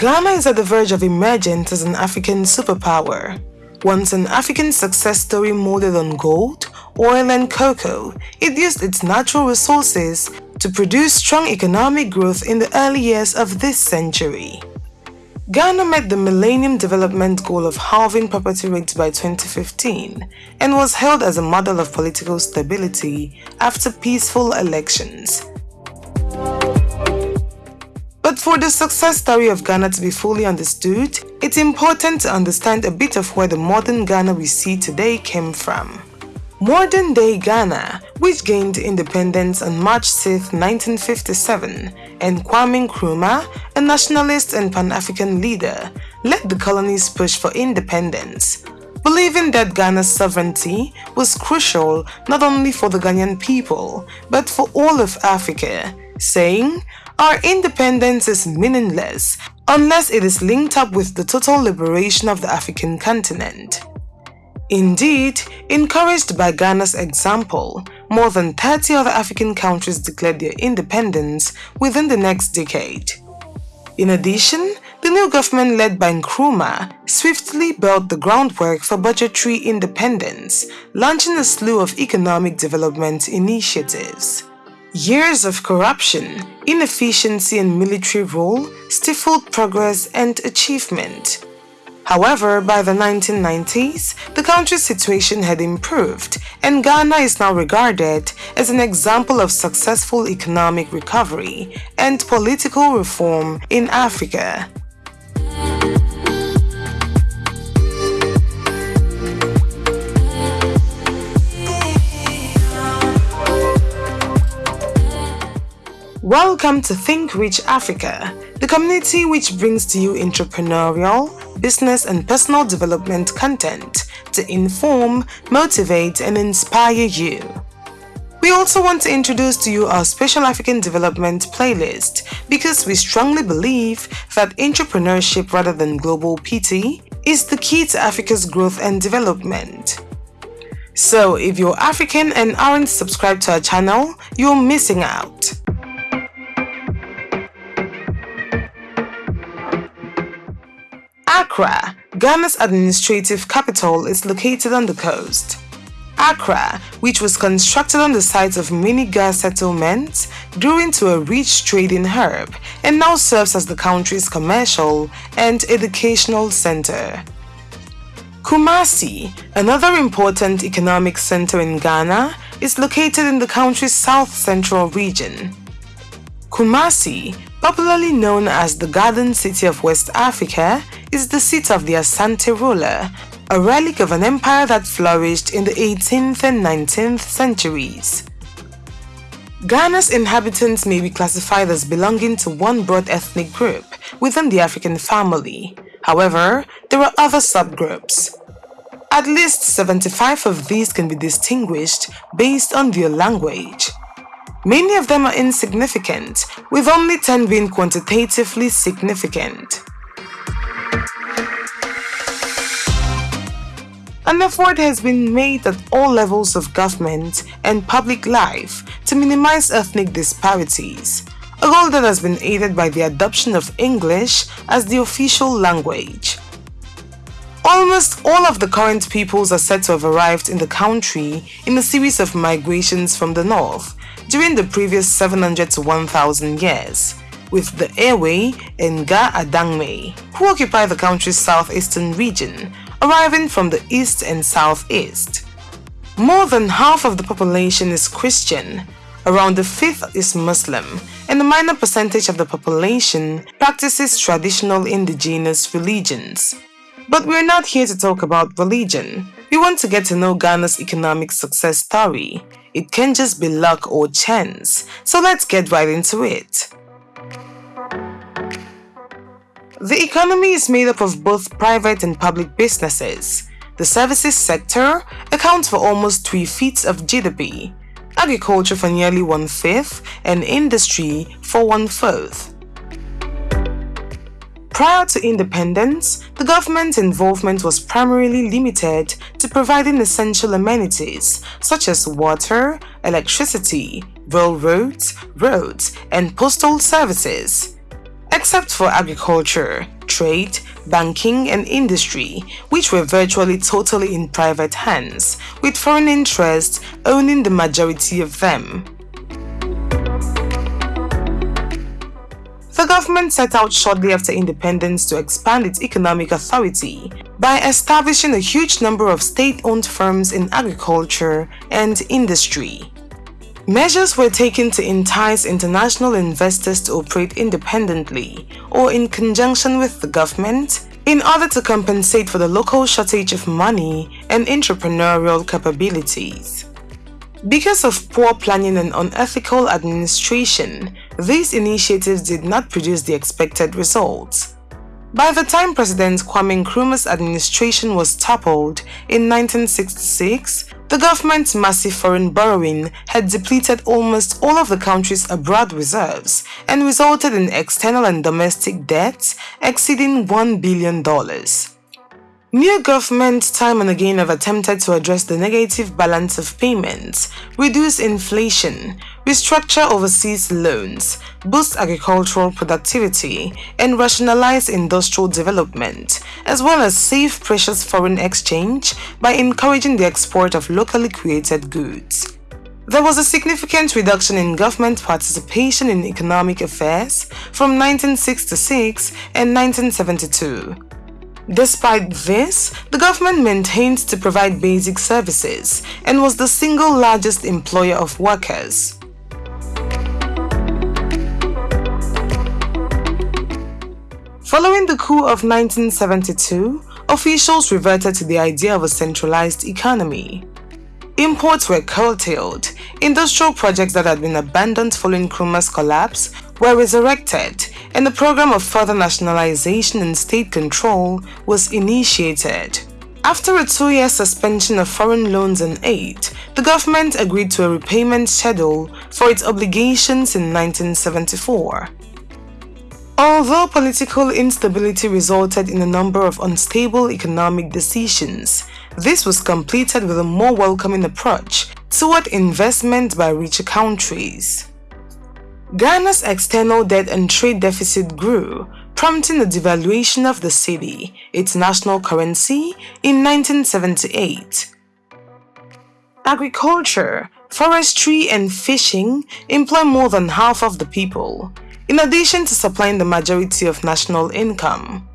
Ghana is at the verge of emergence as an African superpower. Once an African success story molded on gold, oil and cocoa, it used its natural resources to produce strong economic growth in the early years of this century. Ghana met the Millennium Development Goal of halving poverty rates by 2015 and was hailed as a model of political stability after peaceful elections. But for the success story of Ghana to be fully understood, it's important to understand a bit of where the modern Ghana we see today came from. Modern day Ghana, which gained independence on March 6, 1957, and Kwame Nkrumah, a nationalist and Pan-African leader, led the colony's push for independence, believing that Ghana's sovereignty was crucial not only for the Ghanaian people, but for all of Africa, saying, our independence is meaningless unless it is linked up with the total liberation of the African continent. Indeed, encouraged by Ghana's example, more than 30 other African countries declared their independence within the next decade. In addition, the new government led by Nkrumah swiftly built the groundwork for budgetary independence, launching a slew of economic development initiatives. Years of corruption, inefficiency and military rule stifled progress and achievement. However, by the 1990s, the country's situation had improved and Ghana is now regarded as an example of successful economic recovery and political reform in Africa. Welcome to Think Rich Africa, the community which brings to you entrepreneurial, business and personal development content to inform, motivate and inspire you. We also want to introduce to you our Special African Development playlist because we strongly believe that entrepreneurship rather than global PT is the key to Africa's growth and development. So if you're African and aren't subscribed to our channel, you're missing out. Accra, Ghana's administrative capital, is located on the coast. Accra, which was constructed on the site of many Ga settlements, grew into a rich trading hub and now serves as the country's commercial and educational center. Kumasi, another important economic center in Ghana, is located in the country's south-central region. Kumasi, popularly known as the Garden City of West Africa, is the seat of the Asante ruler, a relic of an empire that flourished in the 18th and 19th centuries. Ghana's inhabitants may be classified as belonging to one broad ethnic group within the African family. However, there are other subgroups. At least 75 of these can be distinguished based on their language. Many of them are insignificant, with only 10 being quantitatively significant. An effort has been made at all levels of government and public life to minimize ethnic disparities, a goal that has been aided by the adoption of English as the official language. Almost all of the current peoples are said to have arrived in the country in a series of migrations from the north during the previous 700 to 1000 years, with the Ewe and Ga Adangme, who occupy the country's southeastern region, arriving from the east and southeast. More than half of the population is Christian, around a fifth is Muslim, and a minor percentage of the population practices traditional indigenous religions. But we're not here to talk about religion. We want to get to know Ghana's economic success story. It can just be luck or chance, so let's get right into it. The economy is made up of both private and public businesses. The services sector accounts for almost three-fifths of GDP, agriculture for nearly one-fifth, and industry for one-fourth. Prior to independence, the government's involvement was primarily limited to providing essential amenities such as water, electricity, railroads, roads, and postal services. except for agriculture, trade, banking and industry, which were virtually totally in private hands, with foreign interests owning the majority of them. The government set out shortly after independence to expand its economic authority by establishing a huge number of state-owned firms in agriculture and industry. Measures were taken to entice international investors to operate independently or in conjunction with the government in order to compensate for the local shortage of money and entrepreneurial capabilities. Because of poor planning and unethical administration, these initiatives did not produce the expected results. By the time President Kwame Nkrumah's administration was toppled in 1966, the government's massive foreign borrowing had depleted almost all of the country's abroad reserves and resulted in external and domestic debts exceeding $1 billion. New governments time and again have attempted to address the negative balance of payments, reduce inflation, restructure overseas loans, boost agricultural productivity, and rationalize industrial development, as well as save precious foreign exchange by encouraging the export of locally created goods. There was a significant reduction in government participation in economic affairs from 1966 and 1972. Despite this, the government maintained to provide basic services and was the single largest employer of workers. Following the coup of 1972, officials reverted to the idea of a centralized economy. Imports were curtailed, industrial projects that had been abandoned following Nkrumah's collapse were resurrected, and the program of further nationalization and state control was initiated. After a two-year suspension of foreign loans and aid, the government agreed to a repayment schedule for its obligations in 1974. Although political instability resulted in a number of unstable economic decisions, this was completed with a more welcoming approach toward investment by richer countries. Ghana's external debt and trade deficit grew, prompting the devaluation of the cedi, its national currency, in 1978. Agriculture, forestry and fishing employ more than half of the people, in addition to supplying the majority of national income.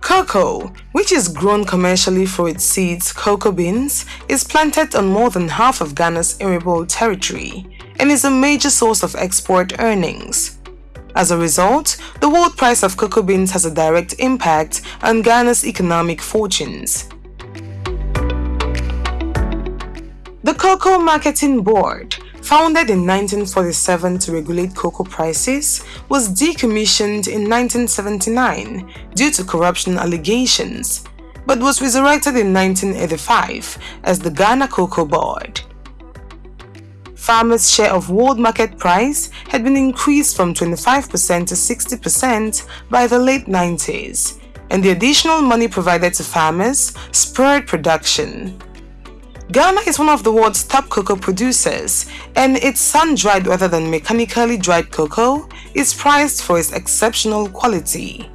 Cocoa, which is grown commercially for its seeds, cocoa beans, is planted on more than half of Ghana's arable territory, and is a major source of export earnings. As a result, the world price of cocoa beans has a direct impact on Ghana's economic fortunes. The Cocoa Marketing Board, founded in 1947 to regulate cocoa prices, was decommissioned in 1979 due to corruption allegations, but was resurrected in 1985 as the Ghana Cocoa Board farmers' share of world market price had been increased from 25% to 60% by the late 90s, and the additional money provided to farmers spurred production. Ghana is one of the world's top cocoa producers, and its sun-dried rather than mechanically dried cocoa is prized for its exceptional quality.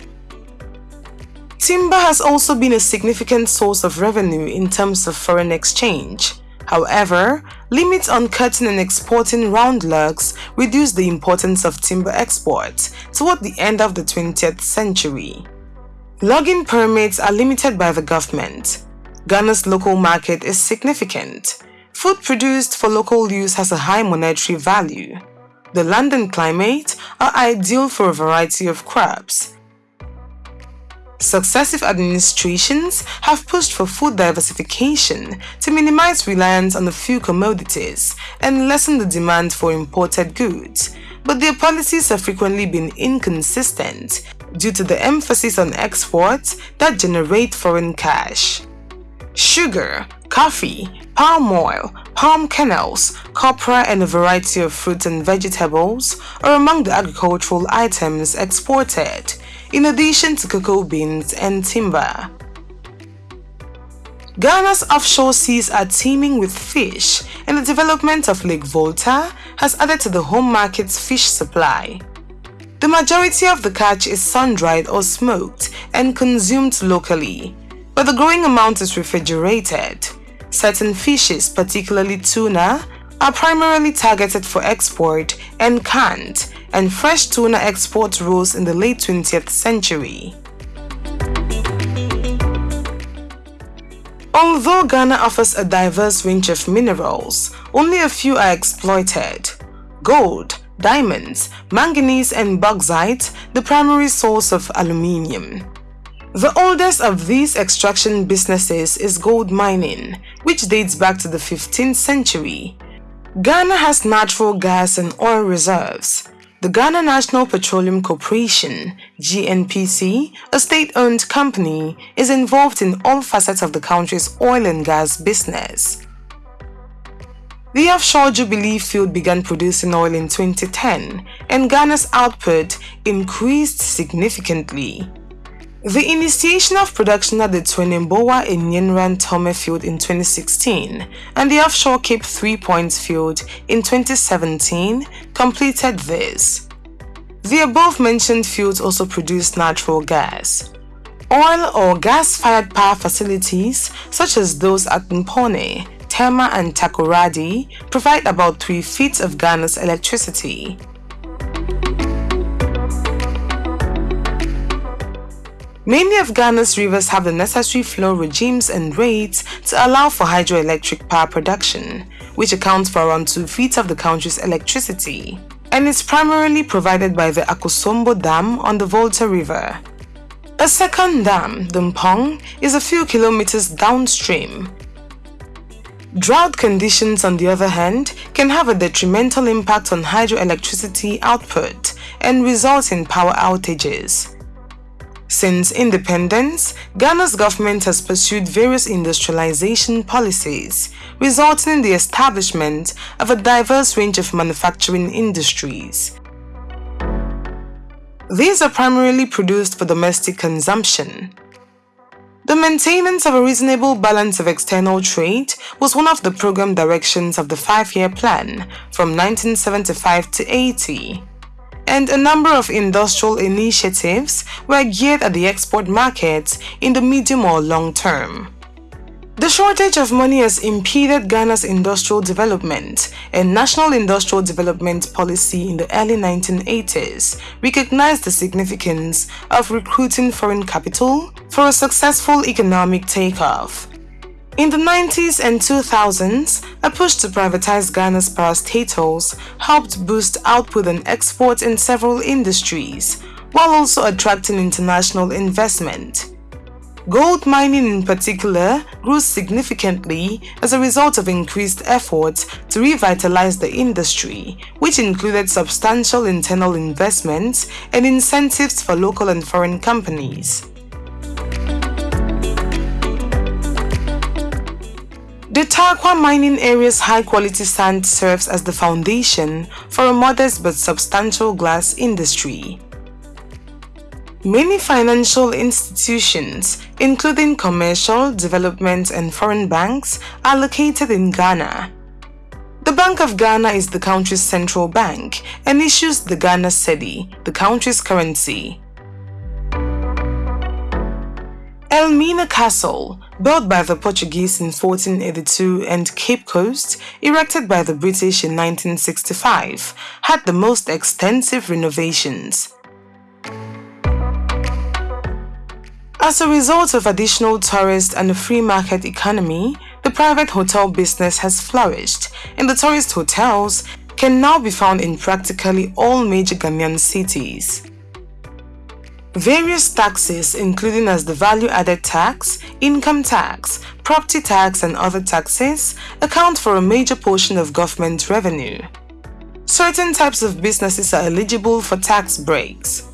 Timber has also been a significant source of revenue in terms of foreign exchange. However, limits on cutting and exporting round logs reduced the importance of timber exports toward the end of the 20th century. Logging permits are limited by the government. Ghana's local market is significant. Food produced for local use has a high monetary value. The land and climate are ideal for a variety of crops, Successive administrations have pushed for food diversification to minimize reliance on a few commodities and lessen the demand for imported goods, but their policies have frequently been inconsistent due to the emphasis on exports that generate foreign cash. Sugar, coffee, palm oil, palm kernels, copra and a variety of fruits and vegetables are among the agricultural items exported, in addition to cocoa beans and timber. Ghana's offshore seas are teeming with fish and the development of Lake Volta has added to the home market's fish supply. The majority of the catch is sun-dried or smoked and consumed locally, but the growing amount is refrigerated. Certain fishes, particularly tuna, are primarily targeted for export and canned, and fresh tuna exports rose in the late 20th century. Although Ghana offers a diverse range of minerals, only a few are exploited. Gold, diamonds, manganese and bauxite, the primary source of aluminium. The oldest of these extraction businesses is gold mining, which dates back to the 15th century. Ghana has natural gas and oil reserves. The Ghana National Petroleum Corporation, GNPC, a state-owned company, is involved in all facets of the country's oil and gas business. The offshore Jubilee field began producing oil in 2010 and Ghana's output increased significantly. The initiation of production at the Tweneboa Enyenra Ntomme field in 2016 and the offshore Cape Three Points field in 2017 completed this. The above-mentioned fields also produce natural gas. Oil or gas-fired power facilities such as those at Kpone, Tema and Takoradi provide about 3 feet of Ghana's electricity. Many of Ghana's rivers have the necessary flow regimes and rates to allow for hydroelectric power production, which accounts for around 2 feet of the country's electricity, and is primarily provided by the Akosombo Dam on the Volta River. A second dam, the Kpong, is a few kilometers downstream Drought conditions, on the other hand, can have a detrimental impact on hydroelectricity output and result in power outages. Since independence, Ghana's government has pursued various industrialization policies, resulting in the establishment of a diverse range of manufacturing industries. These are primarily produced for domestic consumption, the maintenance of a reasonable balance of external trade was one of the program directions of the five-year plan from 1975 to 80 and a number of industrial initiatives were geared at the export markets in the medium or long term. The shortage of money has impeded Ghana's industrial development, and National Industrial Development Policy in the early 1980s recognized the significance of recruiting foreign capital for a successful economic takeoff. In the 90s and 2000s, a push to privatize Ghana's parastatals helped boost output and exports in several industries, while also attracting international investment. Gold mining in particular grew significantly as a result of increased efforts to revitalize the industry, which included substantial internal investments and incentives for local and foreign companies. The Tarkwa mining area's high-quality sand serves as the foundation for a modest but substantial glass industry. Many financial institutions, including commercial, development and foreign banks, are located in Ghana. The Bank of Ghana is the country's central bank and issues the Ghana cedi, the country's currency. Elmina Castle, built by the Portuguese in 1482 and Cape Coast, erected by the British in 1965, had the most extensive renovations. As a result of additional tourists and a free market economy, the private hotel business has flourished and the tourist hotels can now be found in practically all major Ghanaian cities. Various taxes including as the value-added tax, income tax, property tax and other taxes account for a major portion of government revenue. Certain types of businesses are eligible for tax breaks.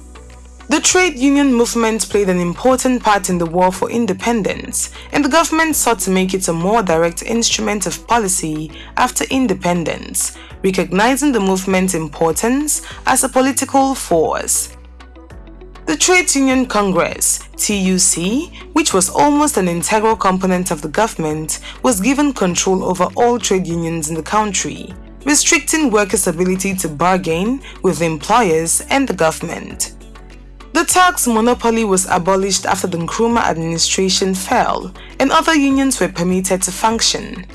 The trade union movement played an important part in the war for independence, and the government sought to make it a more direct instrument of policy after independence, recognizing the movement's importance as a political force. The Trade Union Congress, TUC, which was almost an integral component of the government, was given control over all trade unions in the country. restricting workers' ability to bargain with employers and the government. The tax monopoly was abolished after the Nkrumah administration fell and other unions were permitted to function.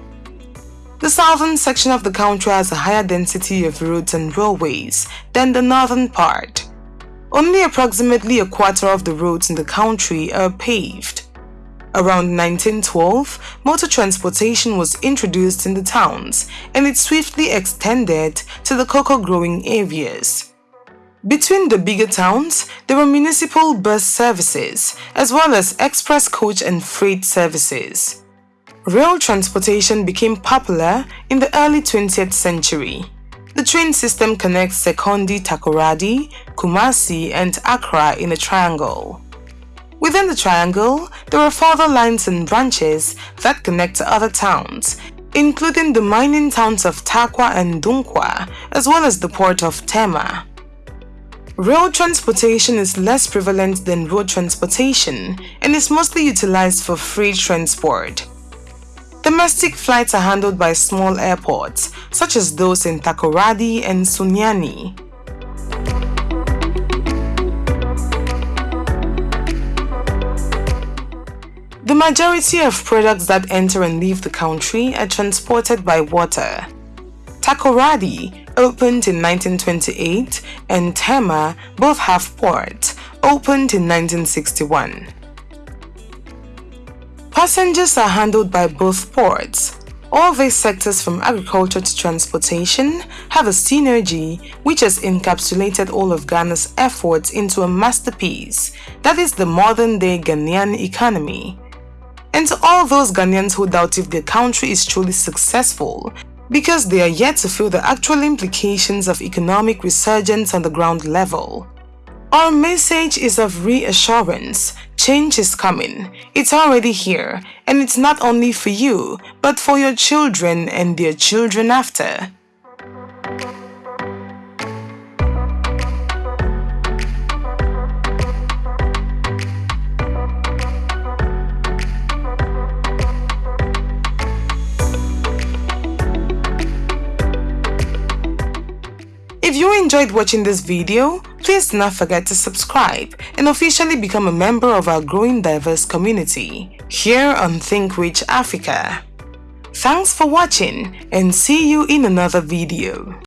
The southern section of the country has a higher density of roads and railways than the northern part. Only approximately a quarter of the roads in the country are paved. Around 1912, motor transportation was introduced in the towns and it swiftly extended to the cocoa growing areas. Between the bigger towns, there were municipal bus services, as well as express coach and freight services. Rail transportation became popular in the early 20th century. The train system connects Sekondi Takoradi, Kumasi, and Accra in a triangle. Within the triangle, there are further lines and branches that connect to other towns, including the mining towns of Tarkwa and Dunkwa, as well as the port of Tema. Rail transportation is less prevalent than road transportation and is mostly utilized for freight transport. Domestic flights are handled by small airports, such as those in Takoradi and Sunyani. The majority of products that enter and leave the country are transported by water. Takoradi opened in 1928 and Tema both have ports, opened in 1961. Passengers are handled by both ports. All these sectors from agriculture to transportation have a synergy which has encapsulated all of Ghana's efforts into a masterpiece that is the modern-day Ghanaian economy. And to all those Ghanaians who doubt if their country is truly successful, because they are yet to feel the actual implications of economic resurgence on the ground level. Our message is of reassurance. Change is coming. It's already here, and it's not only for you, but for your children and their children after. If you enjoyed watching this video, please do not forget to subscribe and officially become a member of our growing diverse community here on Think Rich Africa. Thanks for watching and see you in another video.